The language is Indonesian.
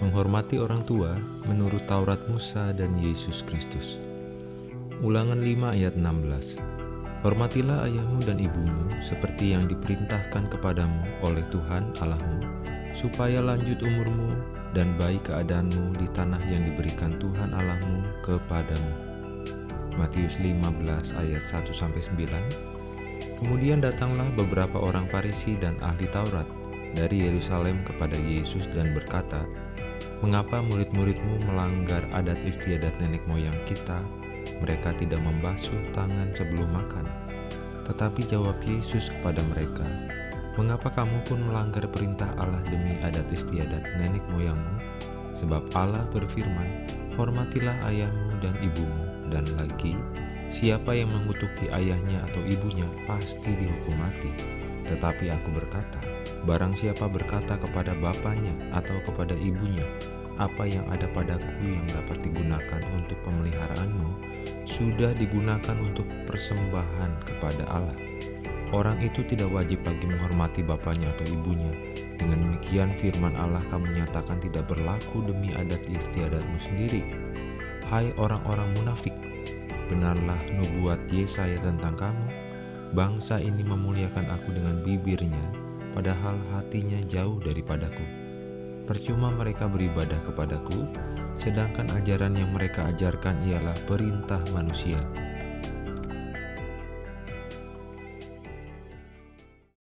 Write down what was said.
menghormati orang tua menurut Taurat Musa dan Yesus Kristus. Ulangan 5 ayat 16 Hormatilah ayahmu dan ibumu seperti yang diperintahkan kepadamu oleh Tuhan Allahmu, supaya lanjut umurmu dan baik keadaanmu di tanah yang diberikan Tuhan Allahmu kepadamu. Matius 15 ayat 1-9 Kemudian datanglah beberapa orang Farisi dan ahli Taurat dari Yerusalem kepada Yesus dan berkata, Mengapa murid-muridmu melanggar adat istiadat nenek moyang kita? Mereka tidak membasuh tangan sebelum makan. Tetapi jawab Yesus kepada mereka, Mengapa kamu pun melanggar perintah Allah demi adat istiadat nenek moyangmu? Sebab Allah berfirman, Hormatilah ayahmu dan ibumu, dan lagi, siapa yang mengutuki ayahnya atau ibunya pasti dihukum mati. Tetapi aku berkata, Barang siapa berkata kepada bapaknya atau kepada ibunya, apa yang ada padaku yang dapat digunakan untuk pemeliharaanmu, sudah digunakan untuk persembahan kepada Allah. Orang itu tidak wajib lagi menghormati bapaknya atau ibunya. Dengan demikian firman Allah kamu nyatakan tidak berlaku demi adat istiadatmu sendiri. Hai orang-orang munafik, benarlah nubuat Yesaya tentang kamu. Bangsa ini memuliakan aku dengan bibirnya, padahal hatinya jauh daripadaku. Percuma mereka beribadah kepadaku, sedangkan ajaran yang mereka ajarkan ialah perintah manusia.